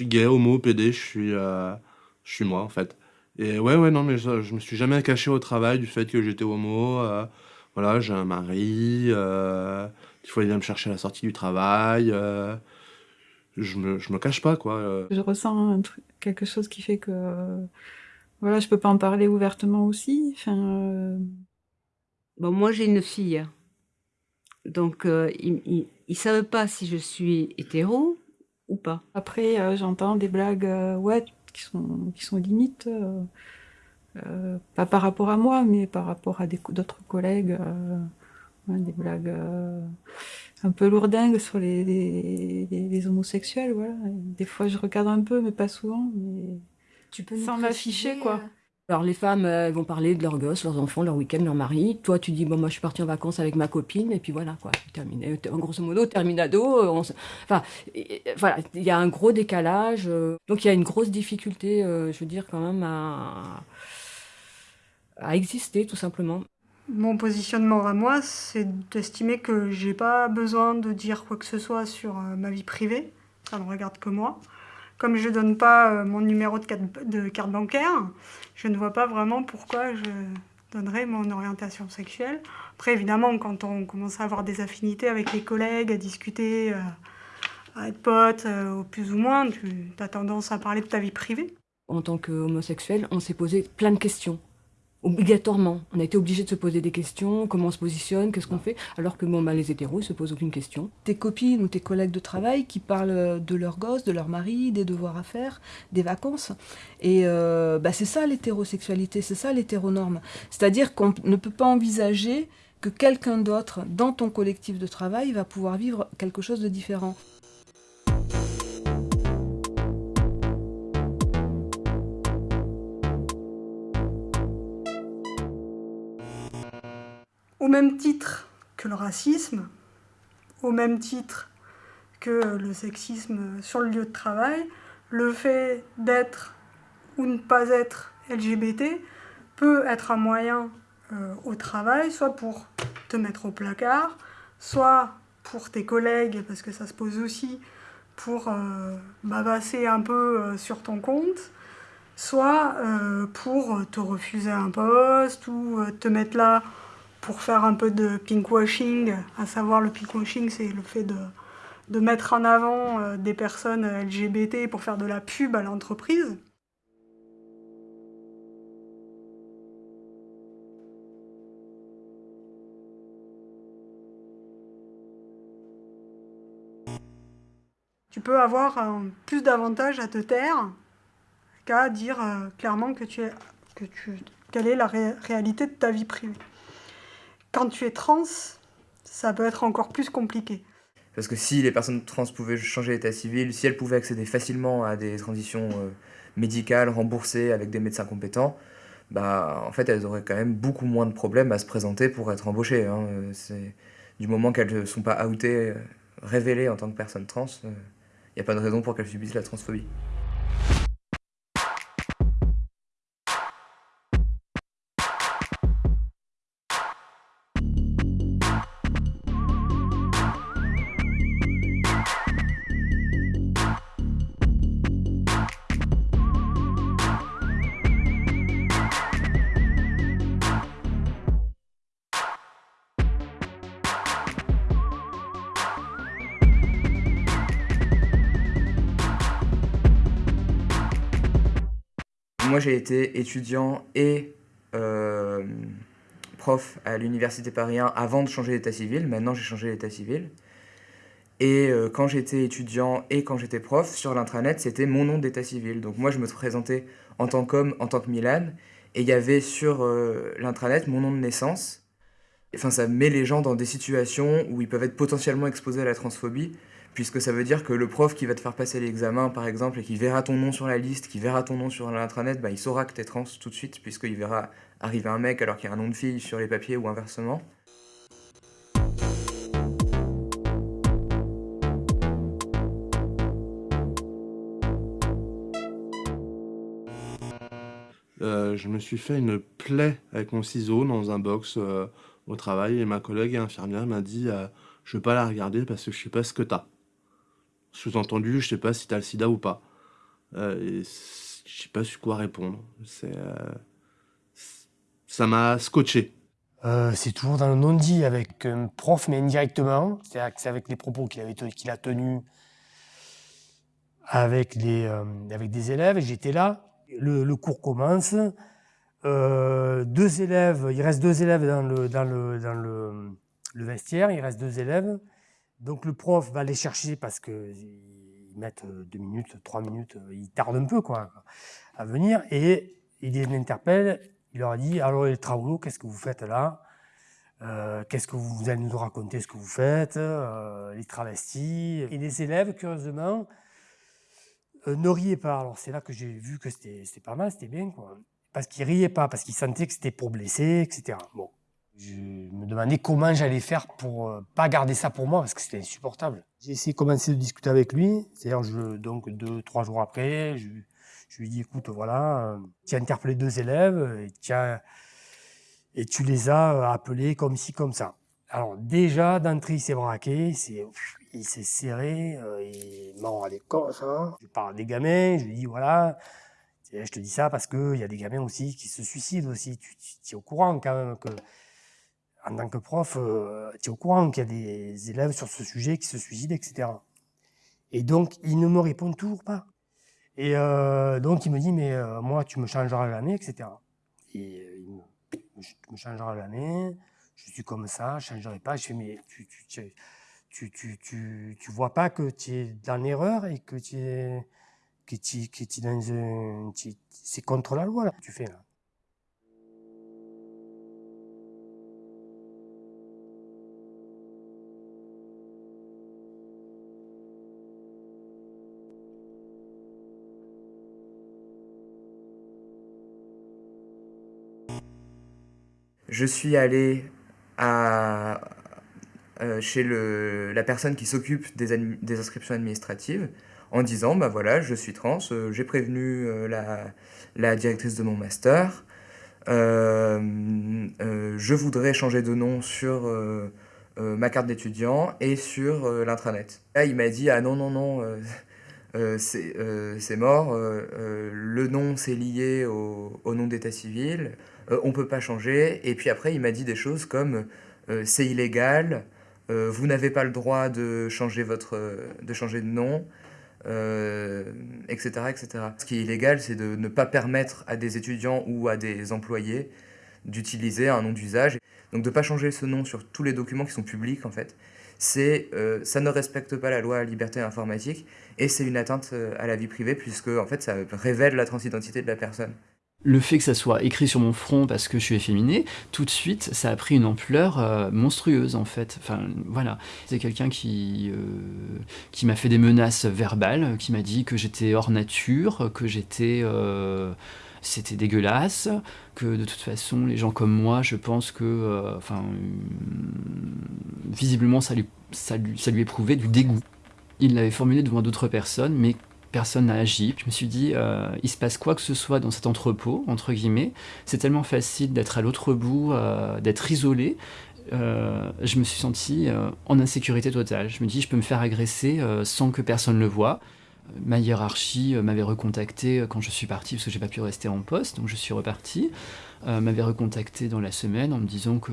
Je suis gay, homo, PD, je suis, euh, je suis moi en fait. Et ouais, ouais, non, mais je, je me suis jamais caché au travail du fait que j'étais homo. euh, voilà, j'ai un mari. Euh, il faut aller me chercher à la sortie du travail. euh, je me, je me cache pas, quoi. euh. Je ressens un truc, quelque chose qui fait que voilà, je peux pas en parler ouvertement aussi. Enfin, euh, Bon, moi, j'ai une fille. Donc, euh, ils, ils savent pas si je suis hétéro ou pas. après, euh, j'entends des blagues, euh, ouais, qui sont qui sont limites, euh, euh, pas par rapport à moi, mais par rapport à d'autres collègues, euh, ouais, des blagues euh, un peu lourdingues sur les, les, les- les homosexuels, voilà. Et Des fois, je regarde un peu, mais pas souvent. Mais Tu peux Sans m'afficher, quoi. Euh, Alors les femmes euh, elles vont parler de leurs gosses, leurs enfants, leur week-end, leur mari. Toi tu dis bon moi je suis partie en vacances avec ma copine et puis voilà quoi, terminé. En grosso modo terminado. euh, Enfin voilà, il y a un gros décalage. euh, donc il y a une grosse difficulté, euh, je veux dire quand même à à exister tout simplement. Mon positionnement à moi, c'est d'estimer que j'ai pas besoin de dire quoi que ce soit sur euh, ma vie privée. Ça ne regarde que moi. Comme je donne pas euh, mon numéro de carte, bancaire, je ne vois pas vraiment pourquoi je donnerais mon orientation sexuelle. Après, évidemment, quand on commence à avoir des affinités avec les collègues, à discuter, euh, à être pote, euh, plus ou moins, tu as tendance à parler de ta vie privée. En tant qu'homosexuel, on s'est posé plein de questions. Obligatoirement. On a été obligé de se poser des questions, comment on se positionne, qu'est-ce qu'on fait, alors que bon, bah, les hétéros, ils se posent aucune question. tes copines ou tes collègues de travail qui parlent de leurs gosses, de leur mari, des devoirs à faire, des vacances. Et euh, bah, c'est ça l'hétérosexualité, c'est ça l'hétéronorme. C'est-à-dire qu'on ne peut pas envisager que quelqu'un d'autre dans ton collectif de travail va pouvoir vivre quelque chose de différent. Au même titre que le racisme, au même titre que le sexisme sur le lieu de travail, le fait d'être ou ne pas être LGBT peut être un moyen euh, au travail, soit pour te mettre au placard, soit pour tes collègues, parce que ça se pose aussi, pour euh, bavasser un peu euh, sur ton compte, soit pour te refuser un poste ou te mettre là pour faire un peu de pinkwashing, à savoir le pinkwashing, c'est le fait de, mettre en avant euh, des personnes LGBT pour faire de la pub à l'entreprise. Tu peux avoir euh, plus d'avantages à te taire qu'à dire euh, clairement quelle est la ré- réalité de ta vie privée. Quand tu es trans, ça peut être encore plus compliqué. Parce que si les personnes trans pouvaient changer d'état civil, si elles pouvaient accéder facilement à des transitions euh, médicales remboursées avec des médecins compétents, bah en fait elles auraient quand même beaucoup moins de problèmes à se présenter pour être embauchées. hein. Euh, C'est du moment qu'elles ne sont pas outées, euh, révélées en tant que personnes trans, il n'y a pas de raison pour qu'elles subissent la transphobie. Moi, j'ai été étudiant et euh, prof à l'université Paris 1 avant de changer d'état civil. Maintenant, j'ai changé d'état civil. Et euh, quand j'étais étudiant et quand j'étais prof, sur l'intranet, c'était mon nom d'état civil. Donc moi, je me présentais en tant qu'homme, en tant que Milan. Et il y avait sur euh, l'intranet mon nom de naissance. Enfin, ça met les gens dans des situations où ils peuvent être potentiellement exposés à la transphobie puisque ça veut dire que le prof qui va te faire passer l'examen, par exemple, et qui verra ton nom sur la liste, qui verra ton nom sur l'intranet, bah, il saura que t'es trans tout de suite, puisqu'il verra arriver un mec alors qu'il y a un nom de fille sur les papiers ou inversement. Euh, je me suis fait une plaie avec mon ciseau dans un box euh, au travail et ma collègue infirmière m'a dit euh, je veux pas la regarder parce que je sais pas ce que t'as. Sous-entendu, je sais pas si t'as le sida ou pas. et j'ai pas su quoi répondre. C'est, ça m'a scotché. c'est toujours dans le non-dit avec un prof, mais indirectement. C'est avec les propos qu'il avait a tenus avec, avec des élèves. J'étais là. Le, cours commence. deux élèves, il reste deux élèves dans le, dans le, dans le vestiaire, il reste deux élèves. Donc le prof va les chercher parce qu'ils mettent euh, deux minutes, trois minutes, euh, ils tardent un peu quoi, à venir. Et il les interpelle, il leur dit Alors les travaux, qu'est-ce que vous faites là? Euh, Qu'est-ce que vous, allez nous raconter ce que vous faites Les travestis? Et les élèves, curieusement, ne riaient pas. Alors c'est là que j'ai vu que c'était pas mal, c'était bien quoi. Parce qu'ils riaient pas, parce qu'ils sentaient que c'était pour blesser, etc. Bon. Je me demandais comment j'allais faire pour euh, pas garder ça pour moi parce que c'était insupportable. J'ai essayé de commencer de discuter avec lui. C'est-à-dire, donc deux, trois jours après, je, lui dis écoute, voilà, euh, tu as interpellé deux élèves et tu, et tu les as euh, appelés comme ci, comme ça. Alors déjà, d'entrée, il s'est braqué, il s'est serré, il m'a regardé comme ça. Je parle des gamins, je lui dis voilà, je te dis ça parce qu'il y a des gamins aussi qui se suicident aussi. Tu, tu es au courant quand même que en tant que prof, euh, tu es au courant qu'il y a des élèves sur ce sujet qui se suicident, etc. Et donc, il ne me répond toujours pas. Et euh, donc, il me dit, mais euh, moi, tu me changeras l'année, etc. Et il me, tu me changeras l'année, je suis comme ça, je ne changerai pas. Je fais, mais tu, tu, vois pas que tu es dans l'erreur et que tu es, dans un, c'est contre la loi, là, tu fais, là. Je suis allé à, euh, chez la personne qui s'occupe des, des, inscriptions administratives en disant bah voilà je suis trans euh, j'ai prévenu euh, la, la, directrice de mon master je voudrais changer de nom sur ma carte d'étudiant et sur l'intranet. Là il m'a dit ah non non non c'est mort le nom c'est lié au, au nom d'état civil euh, on peut pas changer. Et puis après, il m'a dit des choses comme euh, c'est illégal, euh, vous n'avez pas le droit de changer, votre, de, changer de nom, etc., etc. Ce qui est illégal, c'est de ne pas permettre à des étudiants ou à des employés d'utiliser un nom d'usage. Donc de ne pas changer ce nom sur tous les documents qui sont publics, en fait, c'est ça ne respecte pas la loi liberté informatique et c'est une atteinte à la vie privée puisque en fait ça révèle la transidentité de la personne le fait que ça soit écrit sur mon front parce que je suis efféminé, tout de suite, ça a pris une ampleur euh, monstrueuse en fait. Enfin, voilà. C'est quelqu'un qui, euh, qui m'a fait des menaces verbales, qui m'a dit que j'étais hors nature, que j'étais... Euh, c'était dégueulasse, que de toute façon, les gens comme moi, je pense que... Enfin, visiblement, ça lui, ça, lui, ça lui éprouvait du dégoût. Il l'avait formulé devant d'autres personnes, mais personne n'a agi. Je me suis dit, euh, il se passe quoi que ce soit dans cet entrepôt, entre guillemets. C'est tellement facile d'être à l'autre bout, euh, d'être isolé. Euh, je me suis senti en insécurité totale. Je me dis, je peux me faire agresser sans que personne le voie. Ma hiérarchie m'avait recontacté quand je suis parti parce que j'ai pas pu rester en poste, donc je suis reparti. m'avait recontacté dans la semaine en me disant que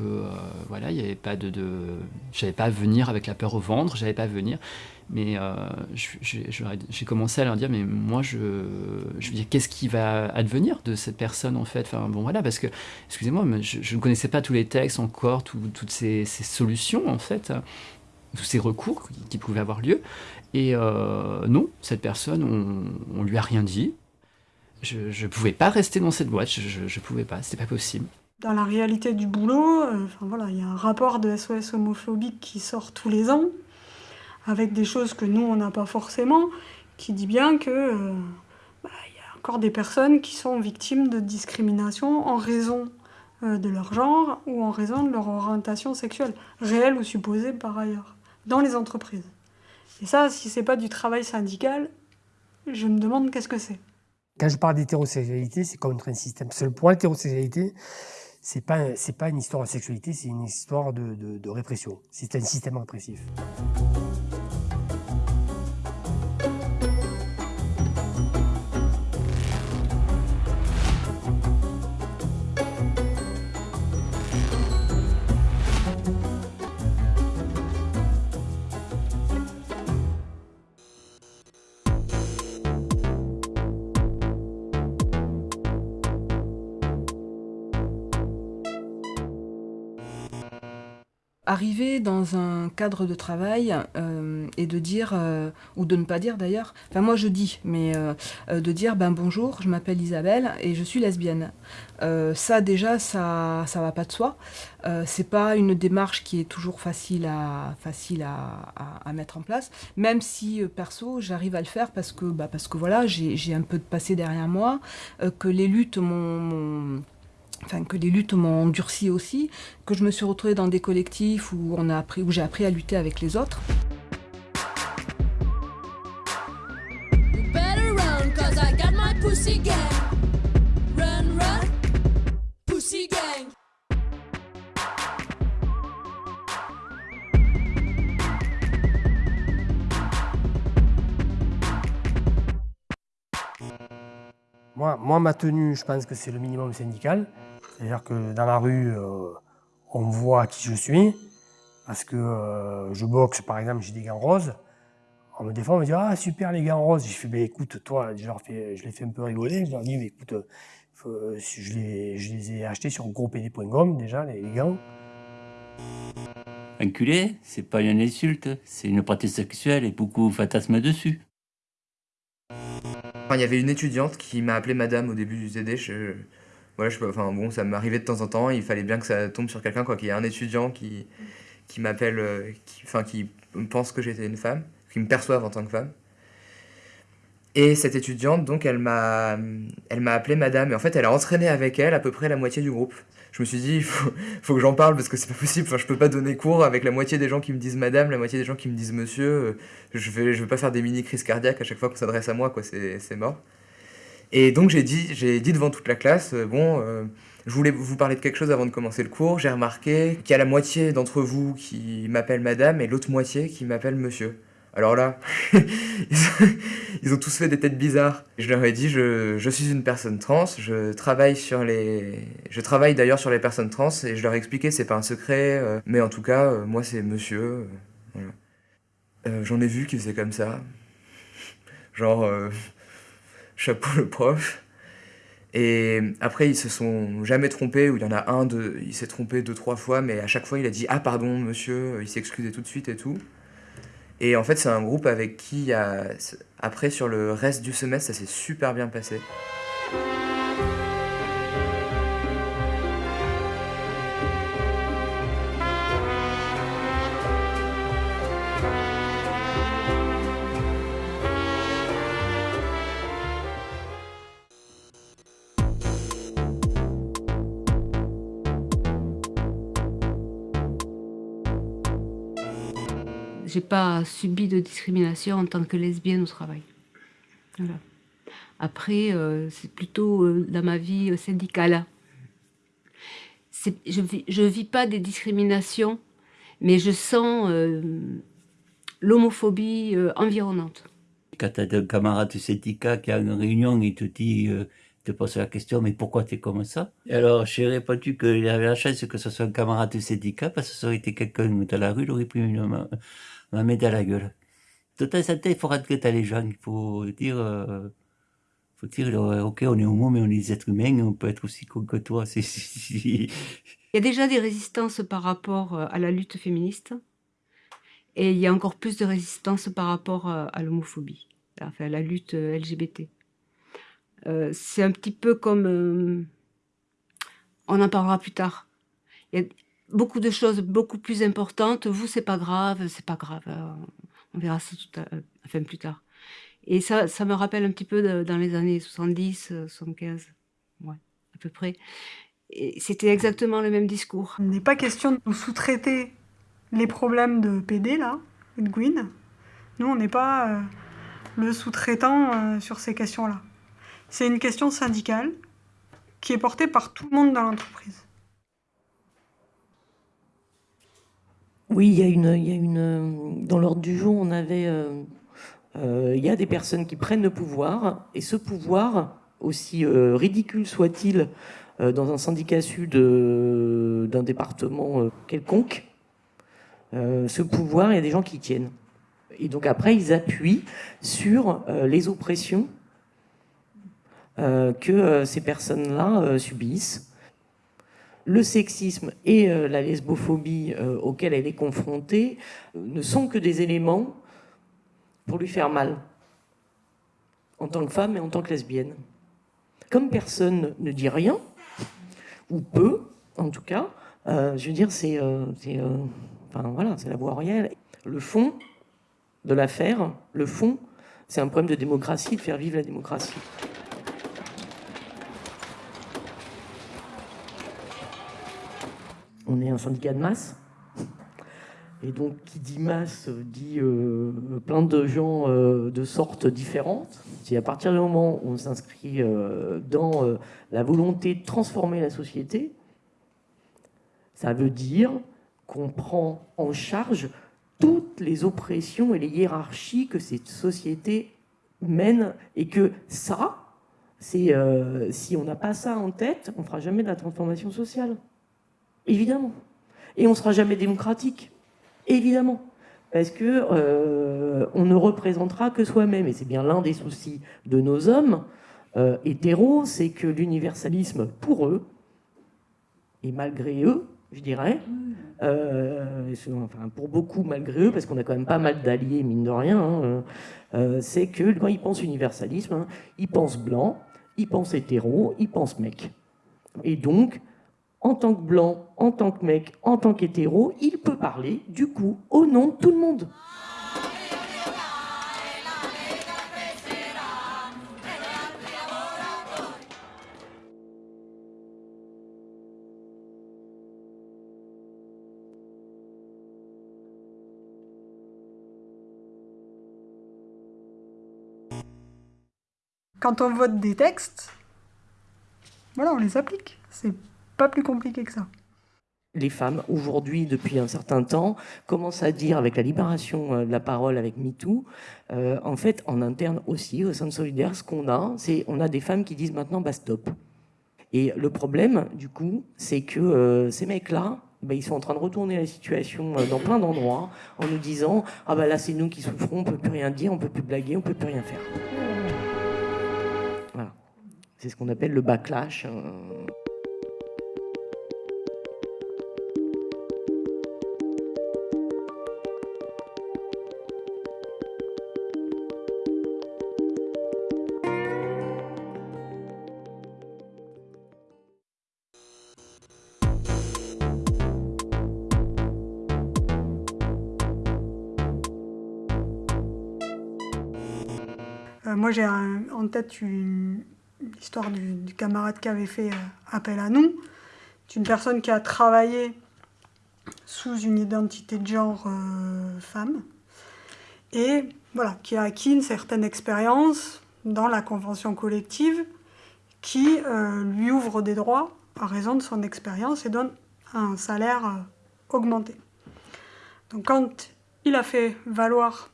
voilà, il n'y avait pas de, de... j'avais pas à venir avec la peur au ventre, j'avais pas à venir. Mais euh, j'ai commencé à leur dire, mais moi, je, je veux dire, qu'est-ce qui va advenir de cette personne, en fait? Enfin, bon, voilà, parce que, excusez-moi, mais je, ne connaissais pas tous les textes encore, toutes ces, solutions, en fait, tous ces recours qui, pouvaient avoir lieu. Et euh, non, cette personne, on, on lui a rien dit. Je ne pouvais pas rester dans cette boîte, je ne pouvais pas, c'était pas possible. Dans la réalité du boulot, euh, enfin, voilà, il y a un rapport de SOS homophobique qui sort tous les ans, avec des choses que nous, on n'a pas forcément, qui dit bien que euh, bah, y a encore des personnes qui sont victimes de discrimination en raison euh, de leur genre ou en raison de leur orientation sexuelle, réelle ou supposée par ailleurs, dans les entreprises. Et ça, si c'est pas du travail syndical, je me demande qu'est-ce que c'est. Quand je parle d'hétérosexualité, c'est contre un système. Que pour l'hétérosexualité, c'est pas pas une histoire de sexualité, c'est une histoire de, de répression. C'est un système répressif. Arriver dans un cadre de travail euh, et de dire, euh, ou de ne pas dire d'ailleurs, enfin moi je dis, mais euh, de dire ben bonjour, je m'appelle Isabelle et je suis lesbienne. ça déjà, ça ça va pas de soi. c'est pas une démarche qui est toujours facile à mettre en place, même si perso j'arrive à le faire parce que bah, parce que voilà j'ai un peu de passé derrière moi, que les luttes m'ont enfin que les luttes m'ont endurci aussi, que je me suis retrouvée dans des collectifs où on a appris, où j'ai appris à lutter avec les autres. Moi, moi, ma tenue, je pense que c'est le minimum syndical. C'est-à-dire que dans la rue, euh, on voit qui je suis. Parce que euh, je boxe, par exemple, j'ai des gants roses. On me défend, on me dit Ah, super les gants roses. Je fais ben, Écoute, toi, je, leur fais, je les fais un peu rigoler. Je leur dis Mais écoute, je, les, je, les, ai achetés sur gropd.com déjà, les, les gants. Enculé, c'est pas une insulte, c'est une pratique sexuelle et beaucoup fantasment dessus. Il y avait une étudiante qui m'a appelé madame au début du TD. Je, voilà, enfin, bon, ça m'arrivait de temps en temps. Il fallait bien que ça tombe sur quelqu'un, quoi, qu'il y ait un étudiant qui, qui m'appelle, euh, qui, enfin, qui pense que j'étais une femme, qui me perçoive en tant que femme. Et cette étudiante, donc, elle m'a, elle m'a appelé madame. Et en fait, elle a entraîné avec elle à peu près la moitié du groupe. Je me suis dit, il faut, faut, que j'en parle parce que c'est pas possible. Enfin, je peux pas donner cours avec la moitié des gens qui me disent madame, la moitié des gens qui me disent monsieur. Je vais, je vais pas faire des mini crises cardiaques à chaque fois qu'on s'adresse à moi, quoi. C'est mort. Et donc j'ai dit, dit devant toute la classe, euh, bon, euh, je voulais vous parler de quelque chose avant de commencer le cours. J'ai remarqué qu'il y a la moitié d'entre vous qui m'appelle madame et l'autre moitié qui m'appelle monsieur. Alors là, ils ont tous fait des têtes bizarres. Je leur ai dit, je, je, suis une personne trans, je travaille sur les, je travaille d'ailleurs sur les personnes trans et je leur ai expliqué, c'est pas un secret, euh, mais en tout cas, moi c'est monsieur. J'en ai vu qui faisaient comme ça, genre chapeau le prof. Et après, ils se sont jamais trompés, ou il y en a un, de, il s'est trompé deux, trois fois, mais à chaque fois, il a dit Ah, pardon, monsieur, il s'est excusé tout de suite et tout. Et en fait, c'est un groupe avec qui, après, sur le reste du semestre, ça s'est super bien passé. Pas subi de discrimination en tant que lesbienne au travail. Après, euh, c'est plutôt euh, dans ma vie euh, syndicale. Je ne vis, pas des discriminations, mais je sens l'homophobie environnante. Quand tu as un camarade de syndicat qui a une réunion et te dit, te pose la question, mais pourquoi tu es comme ça? Alors j'ai répondu qu'il avait la chance que ce soit un camarade de syndicat, parce que ça aurait été quelqu'un dans la rue, il aurait pris une main la met à la gueule. En temps, il faut rentrer les gens. Il faut dire, euh, faut dire, euh, ok, on est homo, mais on est des êtres humains, on peut être aussi con que toi. il y a déjà des résistances par rapport euh, à la lutte féministe, et il y a encore plus de résistance par rapport à l'homophobie, enfin à la lutte LGBT. c'est un petit peu comme, on en parlera plus tard. Il y a, beaucoup de choses beaucoup plus importantes. Vous, c'est pas grave, c'est pas grave. Euh, on verra ça tout à, enfin, plus tard. Et ça, ça me rappelle un petit peu dans les années 70, 75, ouais, à peu près. C'était exactement le même discours. Il n'est pas question de sous-traiter les problèmes de PD, là, de Gwyn. Nous, on n'est pas euh, le sous-traitant euh, sur ces questions-là. C'est une question syndicale qui est portée par tout le monde dans l'entreprise. Oui, il y a une, il y a une dans l'ordre du jour, on avait, euh, euh, il y a des personnes qui prennent le pouvoir, et ce pouvoir, aussi euh, ridicule soit-il, dans un syndicat sud d'un département quelconque, ce pouvoir, il y a des gens qui tiennent. Et donc après, ils appuient sur les oppressions que ces personnes-là subissent. Le sexisme et la lesbophobie auxquels elle est confrontée ne sont que des éléments pour lui faire mal, en tant que femme et en tant que lesbienne. Comme personne ne dit rien, ou peu, en tout cas, je veux dire, c'est la voie réelle. Le fond de l'affaire, le fond, c'est un problème de démocratie, de faire vivre la démocratie. On est un syndicat de masse. Et donc, qui dit masse dit euh, plein de gens euh, de sortes différentes. C'est à partir du moment où on s'inscrit euh, dans la volonté de transformer la société, ça veut dire qu'on prend en charge toutes les oppressions et les hiérarchies que cette société mène et que ça, euh, si on n'a pas ça en tête, on ne fera jamais de la transformation sociale. Évidemment. Et on ne sera jamais démocratique. Évidemment. Parce que euh, on ne représentera que soi-même. Et c'est bien l'un des soucis de nos hommes euh, hétéros, c'est que l'universalisme, pour eux, et malgré eux, je dirais, euh, enfin, pour beaucoup malgré eux, parce qu'on a quand même pas mal d'alliés, mine de rien, hein, c'est que quand ils pensent universalisme, hein, ils pensent blanc, ils pensent hétéro, ils pensent mec. Et donc, en tant que blanc, en tant que mec, en tant qu'hétéro, il peut parler, du coup, au nom de tout le monde. quand on vote des textes, voilà, on les applique. C'est pas plus compliqué que ça. Les femmes, aujourd'hui, depuis un certain temps, commencent à dire, avec la libération euh, de la parole, avec MeToo, euh, en fait, en interne aussi, au sein de Solidaire, ce qu'on a, c'est on a des femmes qui disent maintenant, bah stop. Et le problème, du coup, c'est que euh, ces mecs-là, bah, ils sont en train de retourner la situation dans plein d'endroits en nous disant ah bah là c'est nous qui souffrons, on peut plus rien dire, on peut plus blaguer, on peut plus rien faire. C'est ce qu'on appelle le backlash. Moi, j'ai en tête une, l'histoire du, camarade qui avait fait euh, appel à nous. C'est une personne qui a travaillé sous une identité de genre euh, femme et voilà, qui a acquis une certaine expérience dans la convention collective qui euh, lui ouvre des droits à raison de son expérience et donne un salaire augmenté. Donc quand il a fait valoir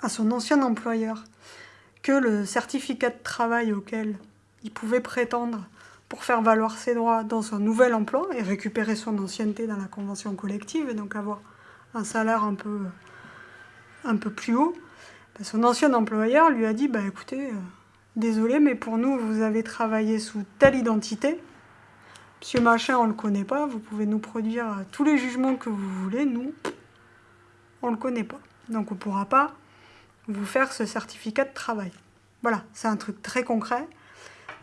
à son ancien employeur que le certificat de travail auquel il pouvait prétendre pour faire valoir ses droits dans son nouvel emploi et récupérer son ancienneté dans la convention collective et donc avoir un salaire un peu, un peu plus haut, ben, son ancien employeur lui a dit bah, écoutez, euh, désolé, mais pour nous, vous avez travaillé sous telle identité. Monsieur Machin, on ne le connaît pas, vous pouvez nous produire tous les jugements que vous voulez, nous, on ne le connaît pas. Donc on ne pourra pas vous faire ce certificat de travail. Voilà, c'est un truc très concret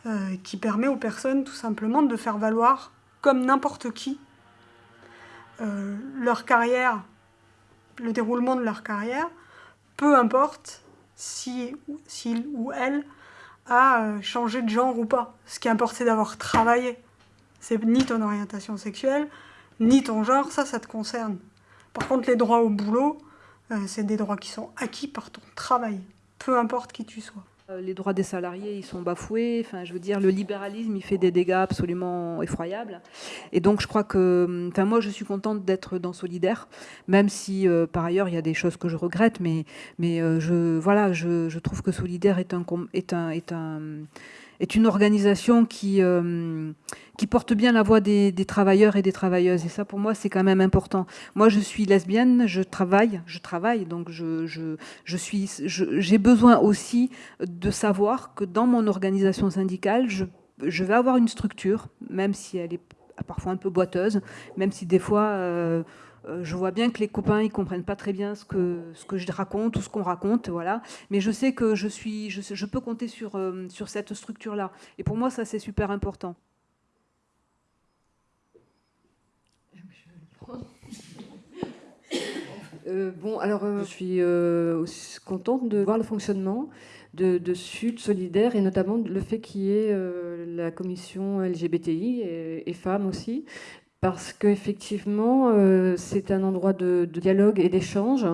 euh, qui permet aux personnes tout simplement de faire valoir, comme n'importe qui, euh, leur carrière, le déroulement de leur carrière, peu importe si s'il ou elle a euh, changé de genre ou pas. Ce qui importe, c'est d'avoir travaillé. C'est ni ton orientation sexuelle, ni ton genre, ça, ça te concerne. Par contre, les droits au boulot, c'est des droits qui sont acquis par ton travail, peu importe qui tu sois. Euh, les droits des salariés, ils sont bafoués. Enfin, je veux dire, le libéralisme, il fait des dégâts absolument effroyables. Et donc, je crois que, enfin, moi, je suis contente d'être dans Solidaire, même si, euh, par ailleurs, il y a des choses que je regrette. Mais, mais je, voilà, je, je, trouve que Solidaire est un, est un, est un est une organisation qui, euh, qui porte bien la voix des, travailleurs et des travailleuses. Et ça, pour moi, c'est quand même important. Moi, je suis lesbienne, je travaille, je travaille, donc je, je, je j'ai besoin aussi de savoir que dans mon organisation syndicale, je, je vais avoir une structure, même si elle est parfois un peu boiteuse, même si des fois je vois bien que les copains ils comprennent pas très bien ce que je raconte ou ce qu'on raconte, voilà. Mais je sais que je suis, je, peux compter sur sur cette structure là. Et pour moi ça c'est super important. Euh, bon, alors euh, je suis euh, contente de voir le fonctionnement de, Sud Solidaire et notamment le fait qu'il y ait la commission LGBTI et, femmes aussi, parce qu'effectivement, c'est un endroit de dialogue et d'échange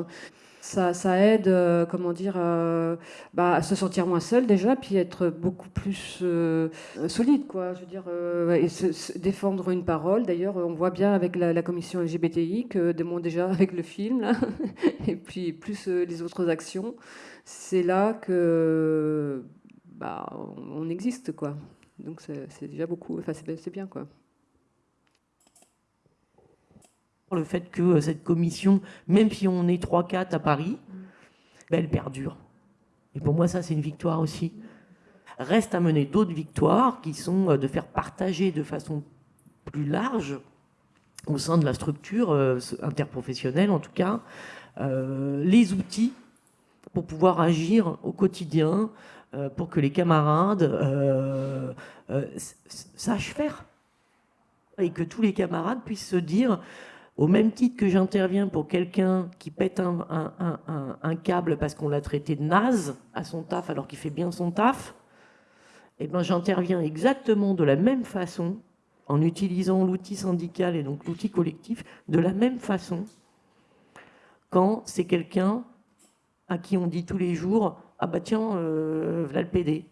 ça, aide, euh, comment dire, euh, bah, à se sentir moins seul déjà, puis être beaucoup plus euh, solide, quoi. Je veux dire, et défendre une parole. D'ailleurs, on voit bien avec la, commission LGBTI que déjà avec le film, et puis plus les autres actions, c'est là que bah, on existe, quoi. Donc c'est déjà beaucoup, enfin c'est bien, quoi le fait que euh, cette commission, même si on est 3-4 à Paris, ben, elle perdure. Et pour moi, ça, c'est une victoire aussi. Reste à mener d'autres victoires qui sont euh, de faire partager de façon plus large au sein de la structure euh, interprofessionnelle, en tout cas, les outils pour pouvoir agir au quotidien, pour que les camarades sachent faire. Et que tous les camarades puissent se dire au même titre que j'interviens pour quelqu'un qui pète un, câble parce qu'on l'a traité de naze à son taf alors qu'il fait bien son taf, eh ben, j'interviens exactement de la même façon en utilisant l'outil syndical et donc l'outil collectif de la même façon quand c'est quelqu'un à qui on dit tous les jours ah bah tiens euh, voilà le PD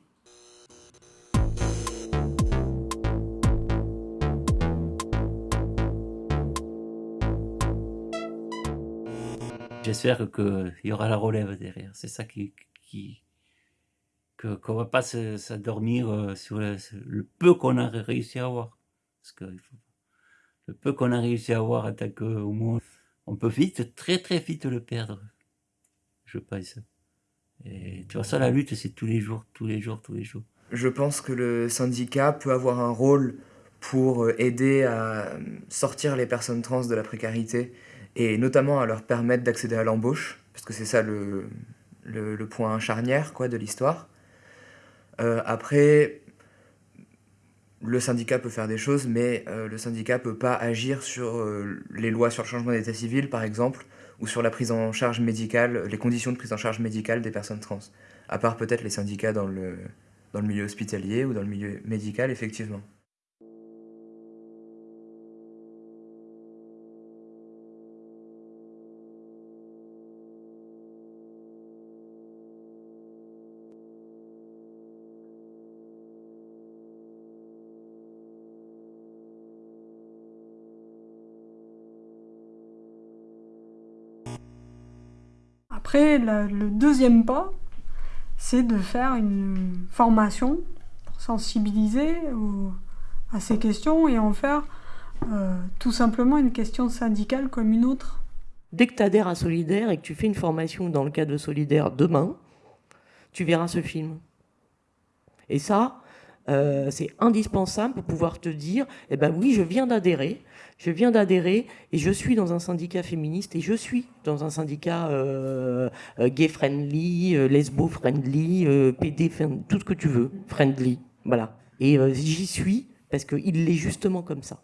J'espère qu'il y aura la relève derrière. C'est ça qui, qui qu'on va pas s'endormir euh, sur le, peu qu'on a réussi à avoir. Parce que le peu qu'on a réussi à avoir tant que moins, on peut vite, très très vite le perdre. Je pense. Et tu vois ça, la lutte, c'est tous les jours, tous les jours, tous les jours. Je pense que le syndicat peut avoir un rôle pour euh, aider à sortir les personnes trans de la précarité et notamment à leur permettre d'accéder à l'embauche, parce que c'est ça le, point charnière quoi, de l'histoire. Euh, après, le syndicat peut faire des choses, mais euh, le syndicat ne peut pas agir sur euh, les lois sur le changement d'état civil, par exemple, ou sur la prise en charge médicale, les conditions de prise en charge médicale des personnes trans. À part peut-être les syndicats dans le, dans le milieu hospitalier ou dans le milieu médical, effectivement. Après, le deuxième pas, c'est de faire une formation pour sensibiliser à ces questions et en faire euh, tout simplement une question syndicale comme une autre. Dès que tu adhères à Solidaire et que tu fais une formation dans le cadre de Solidaire demain, tu verras ce film. Et ça, euh, c'est indispensable pour pouvoir te dire, eh ben oui, je viens d'adhérer, je viens d'adhérer et je suis dans un syndicat féministe et je suis dans un syndicat euh, euh, gay friendly, lesbo friendly, PD, tout ce que tu veux, friendly, voilà. Et j'y suis parce qu'il l'est justement comme ça.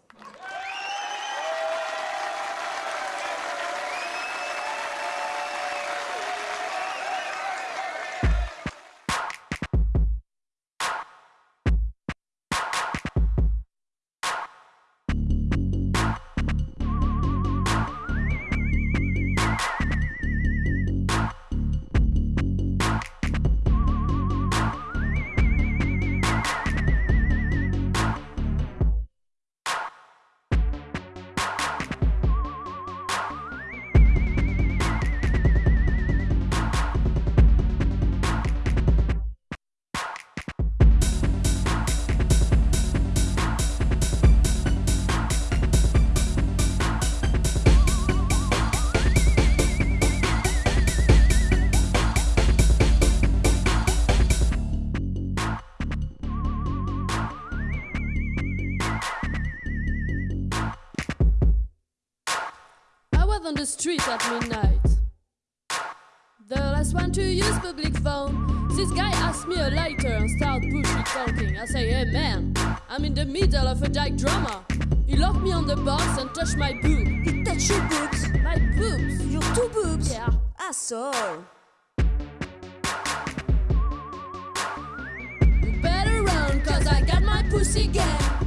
On the street at midnight. The last one to use public phone. This guy asked me a lighter and start bullshit talking. I say, hey man, I'm in the middle of a dyke drama. He locked me on the box and touched my boob. He touched your boobs? My boobs. Your two boobs? Yeah. Ah, Asshole. You better run, cause I got my pussy gang.